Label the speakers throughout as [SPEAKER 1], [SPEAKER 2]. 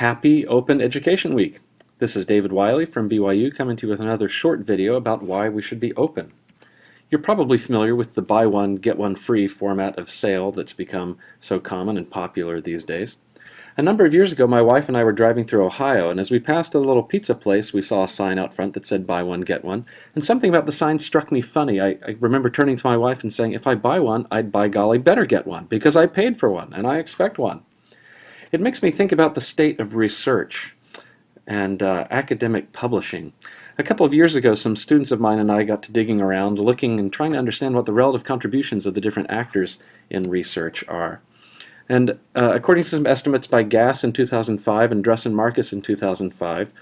[SPEAKER 1] Happy Open Education Week! This is David Wiley from BYU coming to you with another short video about why we should be open. You're probably familiar with the buy one, get one free format of sale that's become so common and popular these days. A number of years ago, my wife and I were driving through Ohio, and as we passed a little pizza place, we saw a sign out front that said buy one, get one. And something about the sign struck me funny. I, I, remember turning to my wife and saying, if I buy one, I'd by golly better get one, because I paid for one, and I expect one. It makes me think about the state of research and uh, academic publishing. A couple of years ago, some students of mine and I got to digging around, looking and trying to understand what the relative contributions of the different actors in research are. And uh, according to some estimates by Gass in 2005 and Druss and Marcus in 2005,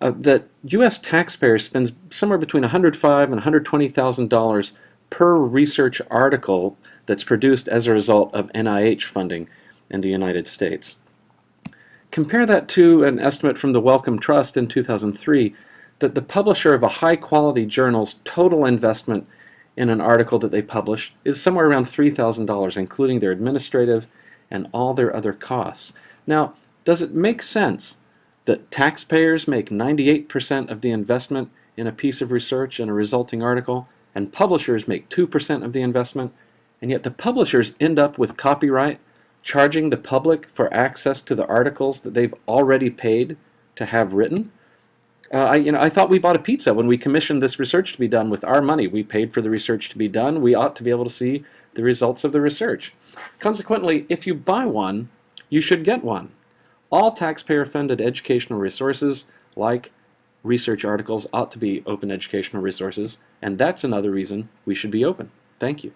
[SPEAKER 1] uh, that U.S. taxpayers spends somewhere between 105 and $120,000 per research article that's produced as a result of NIH funding in the United States. Compare that to an estimate from the Wellcome Trust in 2003 that the publisher of a high-quality journal's total investment in an article that they publish is somewhere around $3,000, including their administrative and all their other costs. Now, does it make sense that taxpayers make 98% of the investment in a piece of research and a resulting article, and publishers make 2% of the investment, and yet the publishers end up with copyright charging the public for access to the articles that they've already paid to have written? Uh, I, you know, I thought we bought a pizza when we commissioned this research to be done with our money. We paid for the research to be done. We ought to be able to see the results of the research. Consequently, if you buy one, you should get one. All taxpayer-funded educational resources, like research articles, ought to be open educational resources, and that's another reason we should be open. Thank you.